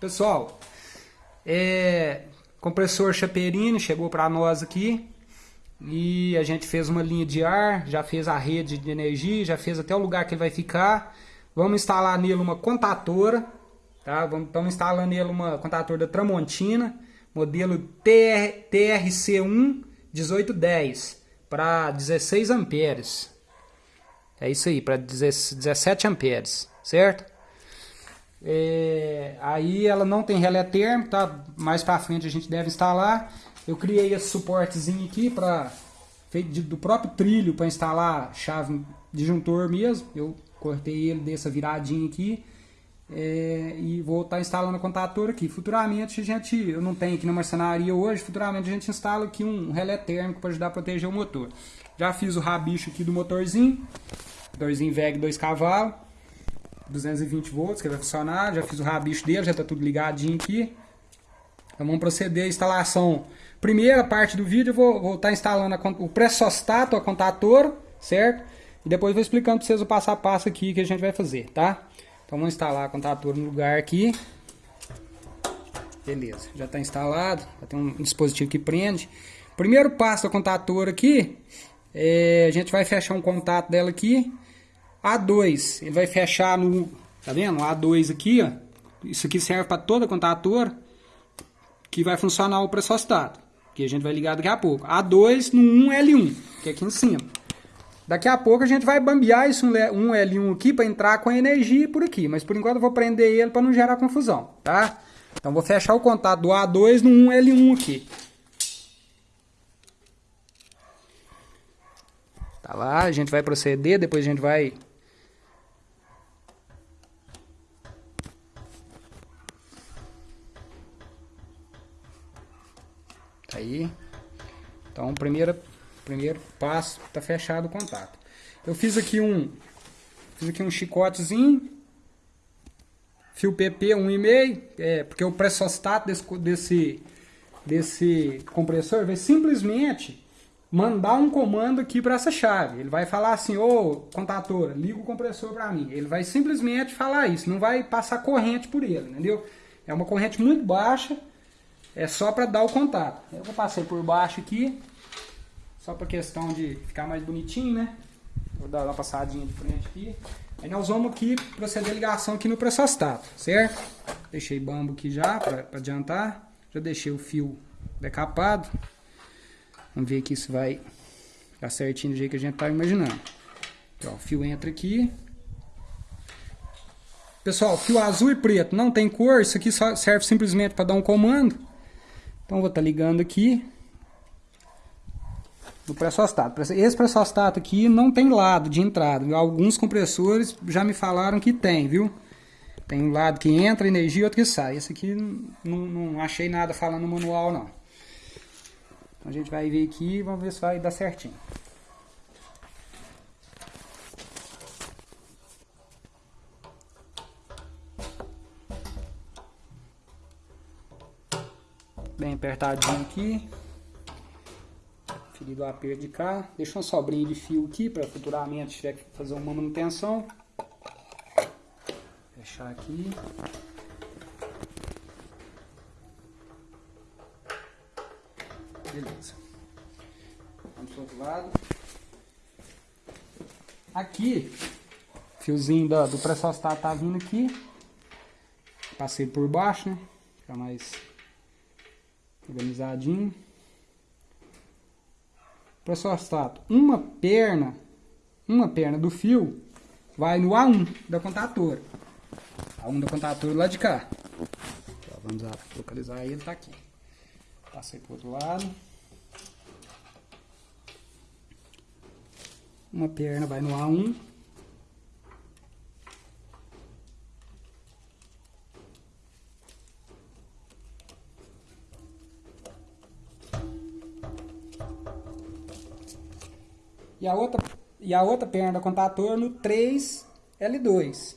Pessoal, é, compressor Chaperini chegou para nós aqui e a gente fez uma linha de ar, já fez a rede de energia, já fez até o lugar que ele vai ficar. Vamos instalar nele uma contatora, tá? Vamos, estamos instalando nele uma contatora da Tramontina, modelo TR, TRC1 1810 para 16 amperes. É isso aí, para 17 amperes, certo? É, aí ela não tem relé térmico, tá? Mais para frente a gente deve instalar. Eu criei esse suportezinho aqui para feito do próprio trilho para instalar chave disjuntor mesmo. Eu cortei ele dessa viradinha aqui é, e vou estar tá instalando a contatora aqui. Futuramente a gente, eu não tenho aqui na marcenaria hoje, futuramente a gente instala aqui um relé térmico para ajudar a proteger o motor. Já fiz o rabicho aqui do motorzinho, motorzinho VEG 2 cavalos. 220 volts que vai funcionar, já fiz o rabicho dele, já está tudo ligadinho aqui. Então vamos proceder à instalação. Primeira parte do vídeo eu vou, vou estar tá instalando a, o pressostato, a contatora, certo? E depois vou explicando para vocês o passo a passo aqui que a gente vai fazer, tá? Então vamos instalar a contatora no lugar aqui. Beleza, já está instalado, já tem um dispositivo que prende. Primeiro passo da contatora aqui, é, a gente vai fechar um contato dela aqui a2, ele vai fechar no, tá vendo? A2 aqui, ó. Isso aqui serve para toda contatora que vai funcionar o pressostato, que a gente vai ligar daqui a pouco. A2 no 1L1, que é aqui em cima. Daqui a pouco a gente vai bambear esse 1L1 aqui para entrar com a energia por aqui, mas por enquanto eu vou prender ele para não gerar confusão, tá? Então vou fechar o contato do A2 no 1L1 aqui. Tá lá, a gente vai proceder, depois a gente vai Aí, então, primeiro, primeiro passo, tá fechado o contato. Eu fiz aqui um, fiz aqui um chicotezinho, fio PP 1,5, é, porque o pressostato desse, desse, desse compressor vai simplesmente mandar um comando aqui para essa chave. Ele vai falar assim, ô contator, liga o compressor para mim. Ele vai simplesmente falar isso, não vai passar corrente por ele, entendeu? É uma corrente muito baixa, é só para dar o contato. Eu vou passar por baixo aqui, só para questão de ficar mais bonitinho, né? Vou dar uma passadinha de frente aqui. Aí nós vamos aqui proceder a ligação aqui no pressostato, certo? Deixei bambo aqui já para adiantar. Já deixei o fio decapado. Vamos ver aqui se vai dar certinho do jeito que a gente tá imaginando. Então, o fio entra aqui. Pessoal, fio azul e preto não tem cor, isso aqui só serve simplesmente para dar um comando. Então vou estar tá ligando aqui no pressostato. Esse pressostato aqui não tem lado de entrada. Viu? Alguns compressores já me falaram que tem, viu? Tem um lado que entra energia e outro que sai. Esse aqui não, não achei nada falando no manual não. Então a gente vai ver aqui e vamos ver se vai dar certinho. Bem apertadinho aqui. Ferido o aperto de cá. Deixa uma sobrinha de fio aqui para futuramente tiver que fazer uma manutenção. Fechar aqui. Beleza. Vamos pro outro lado. Aqui, fiozinho do, do pressostat tá vindo aqui. Passei por baixo, né? Fica mais organizadinho. Pressostato, uma perna, uma perna do fio vai no A1 da contatora. A1 da contatora lá de cá. Então, vamos localizar ele, tá aqui. Passei pro outro lado. Uma perna vai no A1. E a outra, e a outra perna da contator no 3L2.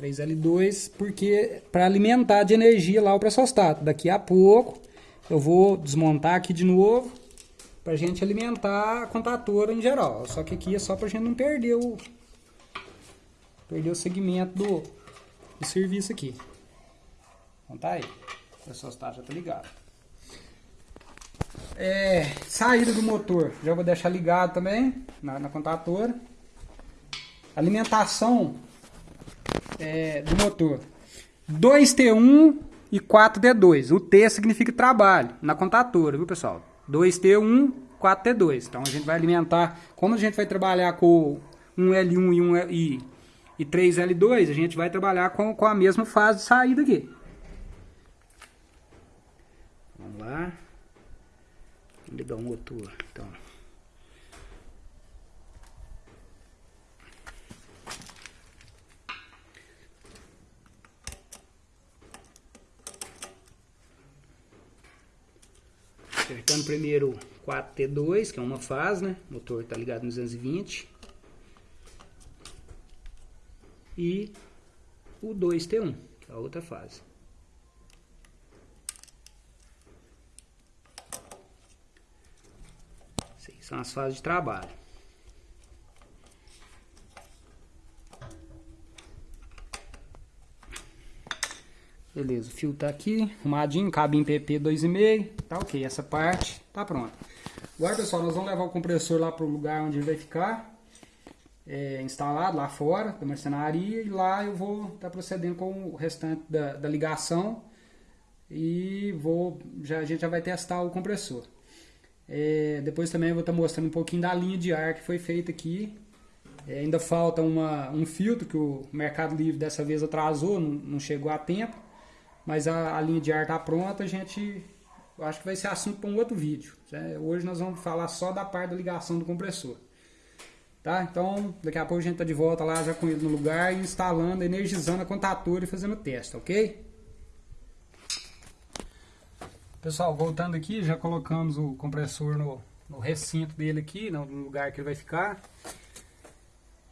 3L2 porque para alimentar de energia lá o pressostato. Daqui a pouco eu vou desmontar aqui de novo para a gente alimentar a contatora em geral. Só que aqui é só para a gente não perder o, perder o segmento do, o serviço aqui. Então tá aí. O pressostat já tá ligado. É, saída do motor, já vou deixar ligado também na, na contatora. Alimentação é, do motor. 2T1 e 4D2. O T significa trabalho na contatora, viu pessoal? 2T1, 4T2. Então a gente vai alimentar, como a gente vai trabalhar com 1L1 e, 1 e, e 3L2, a gente vai trabalhar com, com a mesma fase de saída aqui. Vamos lá. Ligar o motor. Então. Apertando primeiro 4T2, que é uma fase, né? O motor está ligado no 220. E o 2T1, que é a outra fase. São as fases de trabalho. Beleza, o fio tá aqui, arrumadinho, em PP 2,5, tá ok, essa parte tá pronta. Agora pessoal, nós vamos levar o compressor lá para o lugar onde ele vai ficar é, instalado, lá fora da marcenaria, e lá eu vou estar tá procedendo com o restante da, da ligação e vou, já, a gente já vai testar o compressor. É, depois também vou estar tá mostrando um pouquinho da linha de ar que foi feita aqui. É, ainda falta uma, um filtro que o Mercado Livre dessa vez atrasou, não, não chegou a tempo mas a, a linha de ar está pronta, a gente acho que vai ser assunto para um outro vídeo. Né? Hoje nós vamos falar só da parte da ligação do compressor. Tá? Então, daqui a pouco a gente está de volta lá já com ele no lugar, instalando, energizando a contatora e fazendo o teste, ok? Pessoal, voltando aqui, já colocamos o compressor no, no recinto dele aqui, no lugar que ele vai ficar.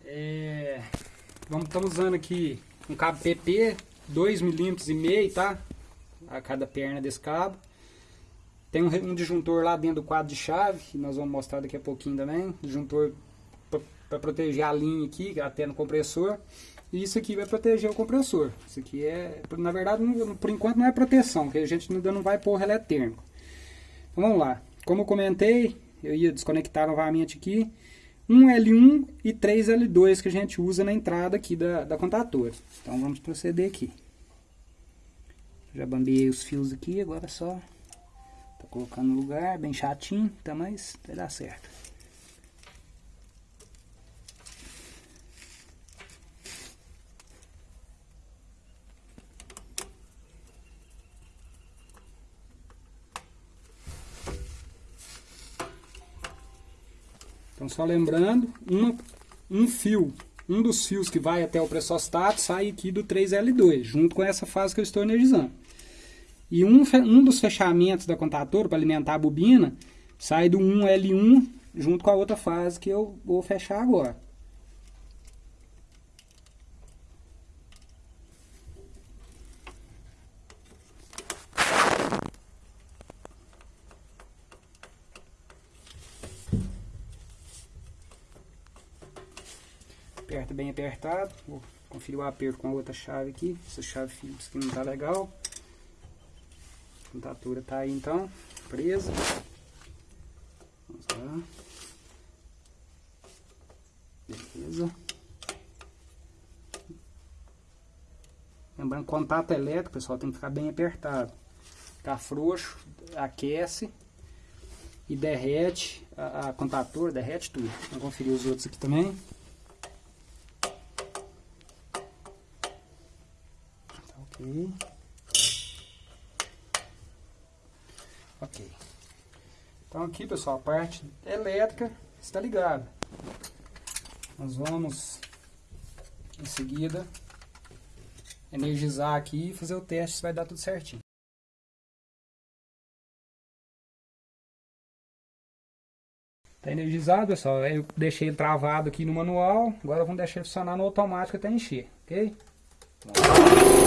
É, vamos, estamos usando aqui um cabo PP 2 milímetros e meio, tá? A cada perna desse cabo. Tem um, um disjuntor lá dentro do quadro de chave, que nós vamos mostrar daqui a pouquinho também. Disjuntor para proteger a linha aqui, até no compressor. E isso aqui vai proteger o compressor. Isso aqui é, na verdade, não, por enquanto não é proteção, porque a gente ainda não vai pôr relé térmico. Então vamos lá. Como eu comentei, eu ia desconectar novamente aqui. 1L1 e 3L2 que a gente usa na entrada aqui da, da contatora. Então vamos proceder aqui. Já bambiei os fios aqui, agora é só tá colocando no lugar, bem chatinho, tá, mas vai dar certo. Então, só lembrando, um fio, um dos fios que vai até o pressostato sai aqui do 3L2, junto com essa fase que eu estou energizando. E um, um dos fechamentos da contatora para alimentar a bobina sai do 1L1 junto com a outra fase que eu vou fechar agora. Aperta bem apertado. Vou conferir o aperto com a outra chave aqui. Essa chave Phillips que não tá legal. A contatura tá aí então, presa. Vamos lá. Beleza. Lembrando, contato elétrico, pessoal, tem que ficar bem apertado. Ficar frouxo, aquece e derrete a, a contatura, derrete tudo. Vamos conferir os outros aqui também. Ok. Então aqui, pessoal, a parte elétrica está ligada. Nós vamos, em seguida, energizar aqui e fazer o teste se vai dar tudo certinho. Está energizado, pessoal. Eu deixei ele travado aqui no manual. Agora vamos deixar ele funcionar no automático até encher, ok? Vamos.